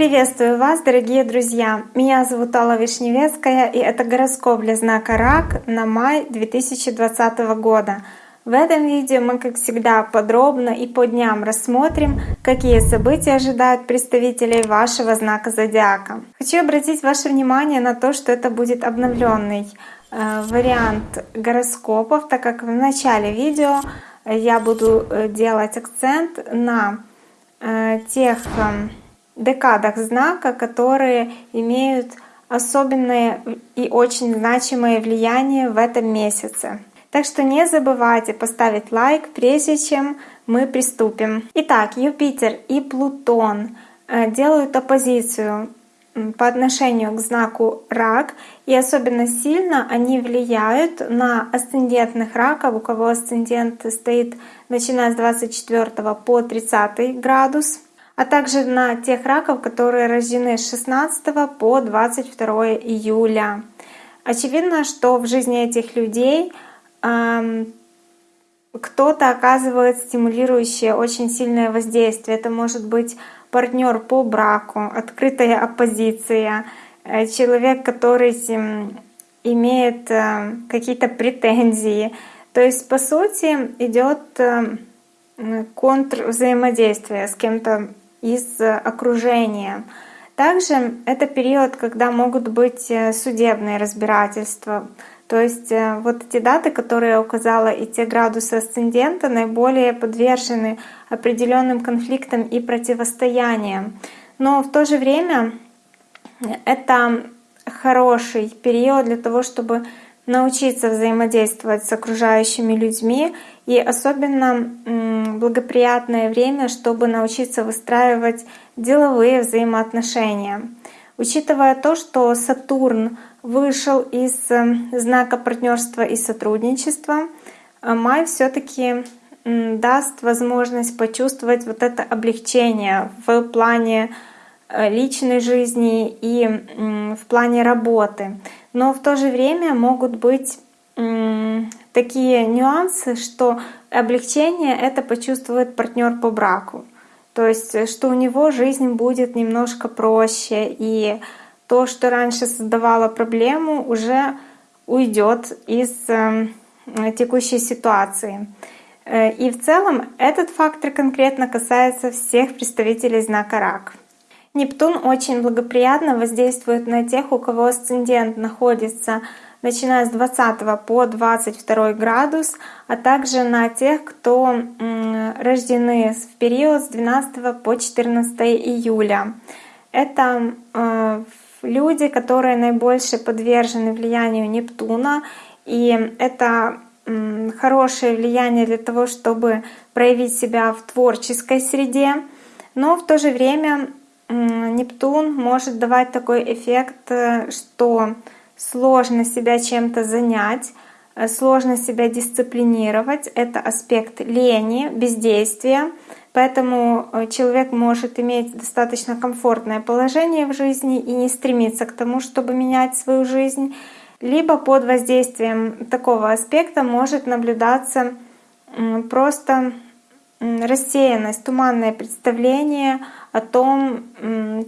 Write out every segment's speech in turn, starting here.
Приветствую вас, дорогие друзья! Меня зовут Алла Вишневецкая, и это гороскоп для знака Рак на май 2020 года. В этом видео мы, как всегда, подробно и по дням рассмотрим, какие события ожидают представителей вашего знака зодиака. Хочу обратить ваше внимание на то, что это будет обновленный э, вариант гороскопов, так как в начале видео я буду э, делать акцент на э, тех декадах знака, которые имеют особенное и очень значимое влияние в этом месяце. Так что не забывайте поставить лайк, прежде чем мы приступим. Итак, Юпитер и Плутон э, делают оппозицию по отношению к знаку Рак, и особенно сильно они влияют на асцендентных раков, у кого асцендент стоит начиная с 24 по 30 градус а также на тех раков, которые рождены с 16 по 22 июля. Очевидно, что в жизни этих людей эм, кто-то оказывает стимулирующее очень сильное воздействие. Это может быть партнер по браку, открытая оппозиция, э, человек, который имеет э, какие-то претензии. То есть, по сути, идет э, контрвзаимодействие с кем-то из окружения. Также это период, когда могут быть судебные разбирательства. То есть э, вот эти даты, которые я указала, и те градусы асцендента наиболее подвержены определенным конфликтам и противостояниям. Но в то же время это хороший период для того, чтобы научиться взаимодействовать с окружающими людьми и особенно благоприятное время, чтобы научиться выстраивать деловые взаимоотношения. Учитывая то, что Сатурн вышел из э, знака партнерства и сотрудничества, э, май все-таки даст возможность почувствовать вот это облегчение в плане э, личной жизни и в плане работы. Но в то же время могут быть такие нюансы, что облегчение это почувствует партнер по браку. То есть, что у него жизнь будет немножко проще, и то, что раньше создавало проблему, уже уйдет из э, текущей ситуации. Э, и в целом этот фактор конкретно касается всех представителей знака Рак. Нептун очень благоприятно воздействует на тех, у кого асцендент находится начиная с 20 по 22 градус, а также на тех, кто рождены в период с 12 по 14 июля. Это э, люди, которые наибольше подвержены влиянию Нептуна, и это хорошее влияние для того, чтобы проявить себя в творческой среде, но в то же время Нептун может давать такой эффект, э, что сложно себя чем-то занять, э, сложно себя дисциплинировать. Это аспект лени, бездействия. Поэтому э, человек может иметь достаточно комфортное положение в жизни и не стремиться к тому, чтобы менять свою жизнь. Либо под воздействием такого аспекта может наблюдаться просто рассеянность, туманное представление о том,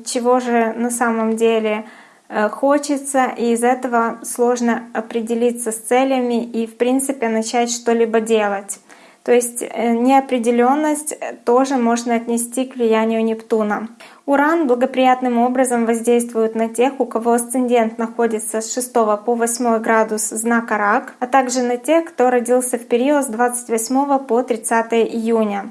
чего же на самом деле Э, хочется, и из этого сложно определиться с целями и, в принципе, начать что-либо делать. То есть э, неопределенность тоже можно отнести к влиянию Нептуна. Уран благоприятным образом воздействует на тех, у кого асцендент находится с 6 по 8 градус знака Рак, а также на тех, кто родился в период с 28 по 30 июня.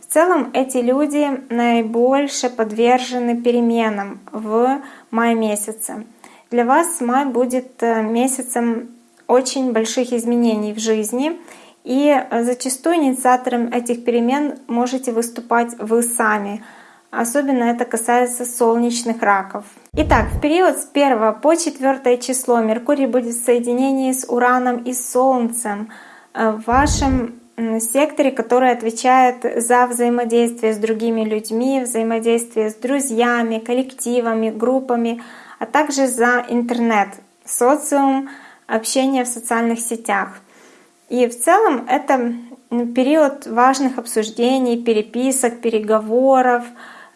В целом эти люди наибольше подвержены переменам в мае месяце. Для вас май будет э, месяцем очень больших изменений в жизни, и зачастую инициатором этих перемен можете выступать вы сами. Особенно это касается солнечных раков. Итак, в период с 1 по 4 число Меркурий будет в соединении с Ураном и Солнцем э, в вашем секторе, который отвечает за взаимодействие с другими людьми, взаимодействие с друзьями, коллективами, группами, а также за интернет, социум, общение в социальных сетях. И в целом это период важных обсуждений, переписок, переговоров.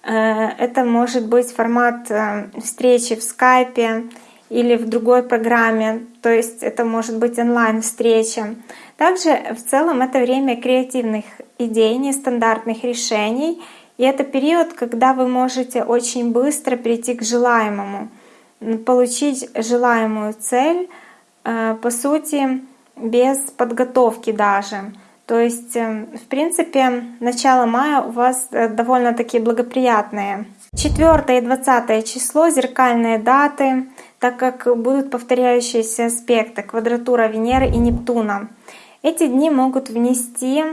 Э, это может быть формат э, встречи в скайпе или в другой программе, то есть это может быть онлайн-встреча. Также в целом это время креативных идей, нестандартных решений, и это период, когда вы можете очень быстро прийти к желаемому, получить желаемую цель, э, по сути, без подготовки даже. То есть, э, в принципе, начало мая у вас э, довольно-таки благоприятное. 4 и 20 число — зеркальные даты, так как будут повторяющиеся аспекты, квадратура Венеры и Нептуна. Эти дни могут внести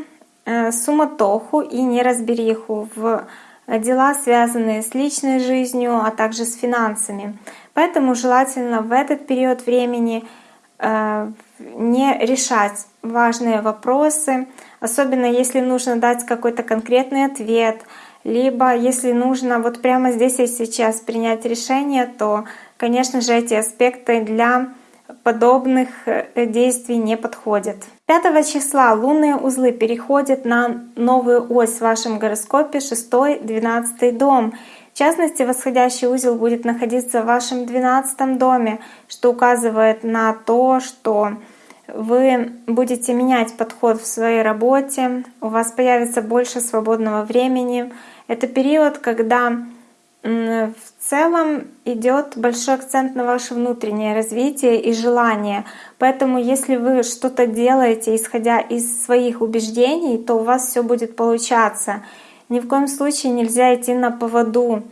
э, суматоху и неразбериху в дела, связанные с личной жизнью, а также с финансами. Поэтому желательно в этот период времени не решать важные вопросы, особенно если нужно дать какой-то конкретный ответ, либо если нужно вот прямо здесь и сейчас принять решение, то, конечно же, эти аспекты для подобных э, действий не подходят. 5 числа лунные узлы переходят на новую ось в вашем гороскопе 6-12 дом. Частности, восходящий узел будет находиться в вашем 12 доме, что указывает на то, что вы будете менять подход в своей работе, у вас появится больше свободного времени. Это период, когда в целом идет большой акцент на ваше внутреннее развитие и желание. Поэтому если вы что-то делаете, исходя из своих убеждений, то у вас все будет получаться. Ни в коем случае нельзя идти на поводу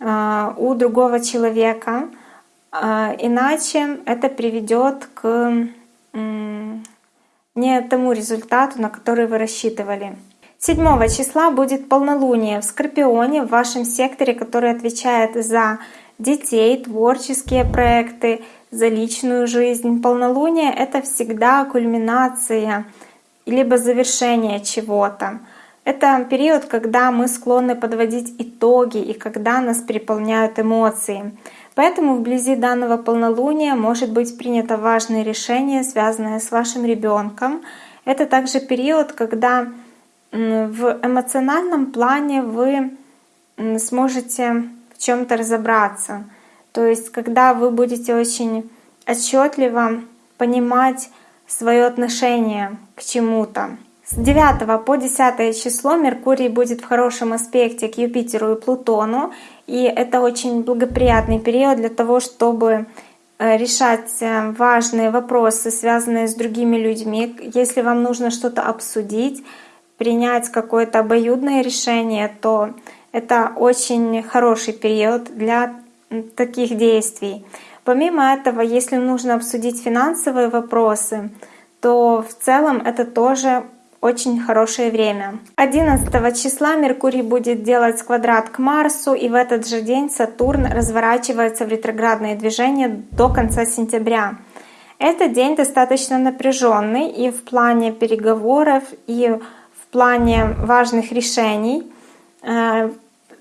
а, у другого человека, а, иначе это приведет к не тому результату, на который вы рассчитывали. 7 числа будет полнолуние в Скорпионе в вашем секторе, который отвечает за детей, творческие проекты, за личную жизнь. Полнолуние — это всегда кульминация либо завершение чего-то. Это период, когда мы склонны подводить итоги и когда нас переполняют эмоции. Поэтому вблизи данного полнолуния может быть принято важное решение, связанное с вашим ребенком. Это также период, когда в эмоциональном плане вы сможете в чем-то разобраться. То есть, когда вы будете очень отчетливо понимать свое отношение к чему-то. С 9 по 10 число Меркурий будет в хорошем аспекте к Юпитеру и Плутону, и это очень благоприятный период для того, чтобы э, решать э, важные вопросы, связанные с другими людьми. Если вам нужно что-то обсудить, принять какое-то обоюдное решение, то это очень хороший период для таких действий. Помимо этого, если нужно обсудить финансовые вопросы, то в целом это тоже очень хорошее время. 11 числа Меркурий будет делать квадрат к Марсу, и в этот же день Сатурн разворачивается в ретроградное движение до конца сентября. Этот день достаточно напряженный и в плане переговоров, и в плане важных решений. Э,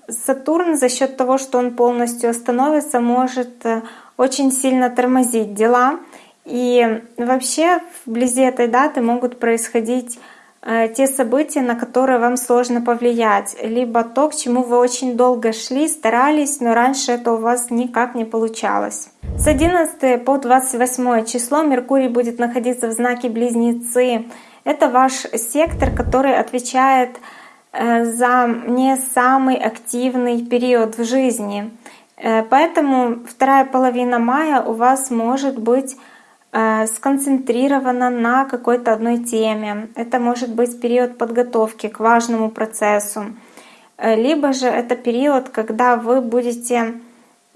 Сатурн за счет того, что он полностью остановится, может э, очень сильно тормозить дела. И вообще вблизи этой даты могут происходить те события, на которые вам сложно повлиять, либо то, к чему вы очень долго шли, старались, но раньше это у вас никак не получалось. С 11 по 28 число Меркурий будет находиться в знаке Близнецы. Это ваш сектор, который отвечает э, за не самый активный период в жизни. Э, поэтому вторая половина мая у вас может быть Э, сконцентрирована на какой-то одной теме. Это может быть период подготовки к важному процессу. Э, либо же это период, когда вы будете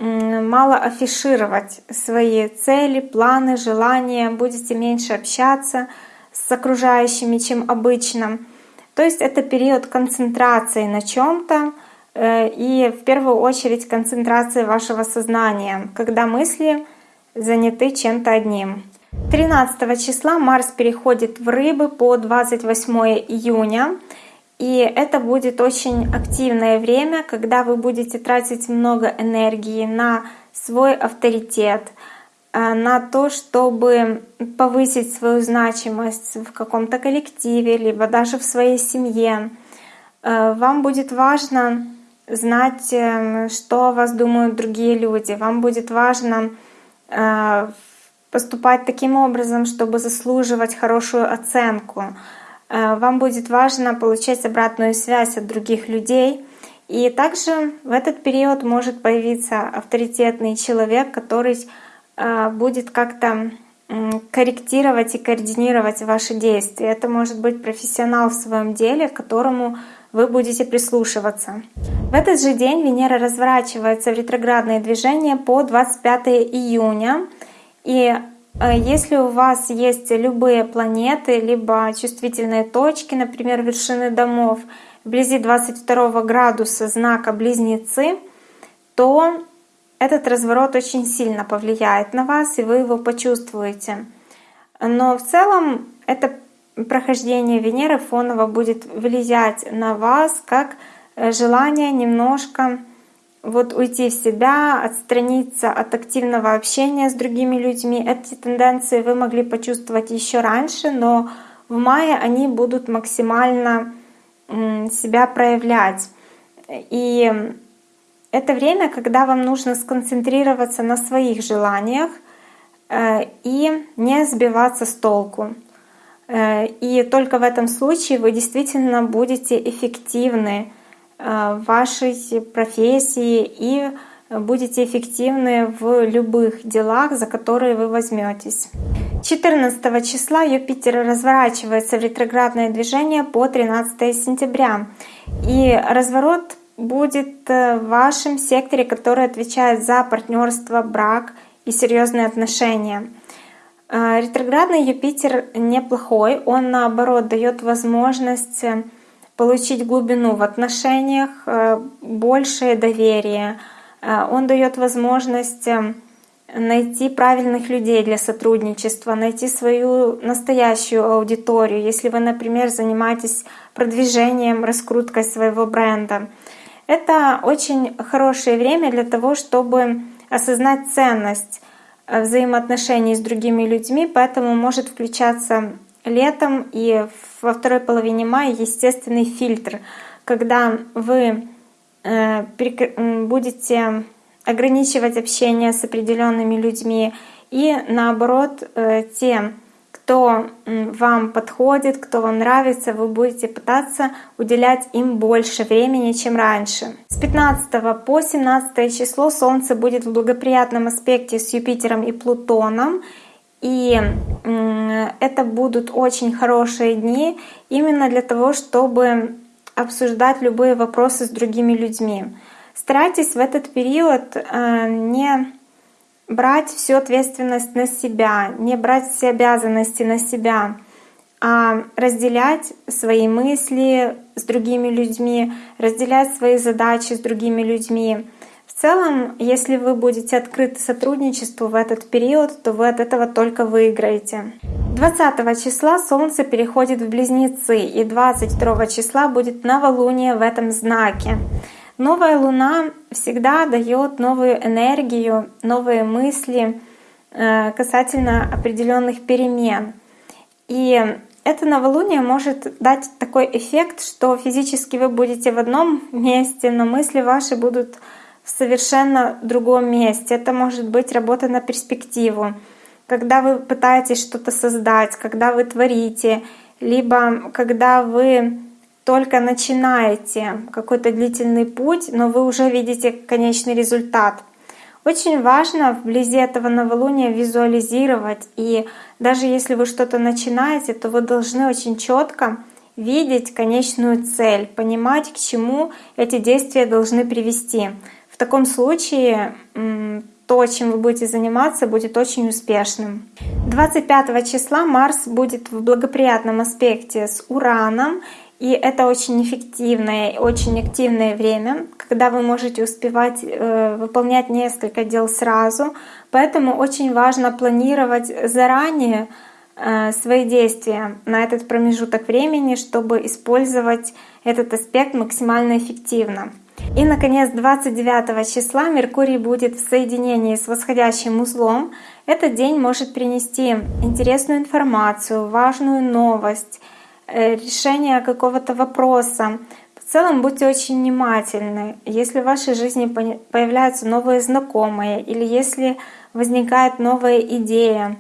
мало афишировать свои цели, планы, желания, будете меньше общаться с окружающими, чем обычно. То есть это период концентрации на чем-то э, и в первую очередь концентрации вашего сознания, когда мысли заняты чем-то одним. 13 числа Марс переходит в Рыбы по 28 июня. И это будет очень активное время, когда вы будете тратить много энергии на свой авторитет, э, на то, чтобы повысить свою значимость в каком-то коллективе, либо даже в своей семье. Э, вам будет важно знать, эм, что о вас думают другие люди. Вам будет важно поступать таким образом, чтобы заслуживать хорошую оценку. Вам будет важно получать обратную связь от других людей — и также в этот период может появиться авторитетный человек, который а, будет как-то корректировать и координировать ваши действия. Это может быть профессионал в своем деле, которому вы будете прислушиваться. В этот же день Венера разворачивается в ретроградное движение по 25 июня. И а, если у вас есть любые планеты, либо чувствительные точки, например, вершины домов, вблизи 22 градуса знака Близнецы, то этот разворот очень сильно повлияет на вас, и вы его почувствуете. Но в целом это прохождение Венеры фоново будет влиять на вас как э, желание немножко вот уйти в себя, отстраниться от активного общения с другими людьми. Эти тенденции вы могли почувствовать еще раньше, но в мае они будут максимально себя проявлять. И это время, когда вам нужно сконцентрироваться на своих желаниях э, и не сбиваться с толку. Э, и только в этом случае вы действительно будете эффективны э, в вашей профессии и будете эффективны в любых делах, за которые вы возьметесь. 14 числа Юпитер разворачивается в ретроградное движение по 13 сентября. И разворот будет э, в вашем секторе, который отвечает за партнерство, брак и серьезные отношения. Э, ретроградный Юпитер неплохой, он наоборот дает возможность э, получить глубину в отношениях, большее доверие, Э, он дает возможность найти правильных людей для сотрудничества, найти свою настоящую аудиторию, если вы, например, занимаетесь продвижением, раскруткой своего бренда. Это очень хорошее время для того, чтобы осознать ценность. э, взаимоотношений с другими людьми, поэтому может включаться летом и во второй половине мая естественный фильтр, когда вы Э, будете ограничивать общение с определенными людьми, и наоборот, э, те, кто вам подходит, кто вам нравится, вы будете пытаться уделять им больше времени, чем раньше. С 15 по 17 число Солнце будет в благоприятном аспекте с Юпитером и Плутоном. И это будут очень хорошие дни именно для того, чтобы обсуждать любые вопросы с другими людьми. Старайтесь в этот период э, не брать всю ответственность на себя, не брать все обязанности на себя, а разделять свои мысли с другими людьми, разделять свои задачи с другими людьми. В целом, если вы будете открыты сотрудничеству в этот период, то вы от этого только выиграете. 20 числа Солнце переходит в Близнецы, и 22 числа будет новолуние в этом знаке. Новая Луна всегда дает новую энергию, новые мысли э, касательно определенных перемен. И это новолуние может дать такой эффект, что физически вы будете в одном месте, но мысли ваши будут в совершенно другом месте. Это может быть работа на перспективу, когда вы пытаетесь что-то создать, когда вы творите, либо когда вы только начинаете какой-то длительный путь, но вы уже видите конечный результат. Очень важно вблизи этого новолуния визуализировать, и даже если вы что-то начинаете, то вы должны очень четко видеть конечную цель, понимать, к чему эти действия должны привести таком случае то, чем вы будете заниматься, будет очень успешным. 25 числа Марс будет в благоприятном аспекте с Ураном, и это очень эффективное, очень активное время, когда вы можете успевать э, выполнять несколько дел сразу. Поэтому очень важно планировать заранее э, свои действия на этот промежуток времени, чтобы использовать этот аспект максимально эффективно. И, наконец, 29 числа Меркурий будет в соединении с восходящим узлом. Этот день может принести интересную информацию, важную новость, э, решение какого-то вопроса. В целом будьте очень внимательны. Если в вашей жизни появляются новые знакомые или если возникает новая идея,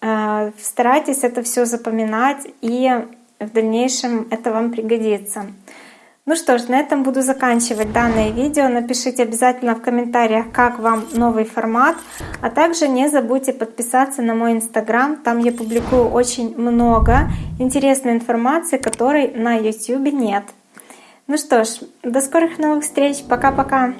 э, старайтесь это все запоминать и в дальнейшем это вам пригодится. Ну что ж, на этом буду заканчивать данное видео. Напишите обязательно в комментариях, как вам новый формат. А также не забудьте подписаться на мой инстаграм. Там я публикую очень много интересной информации, которой на YouTube нет. Ну что ж, до скорых новых встреч. Пока-пока.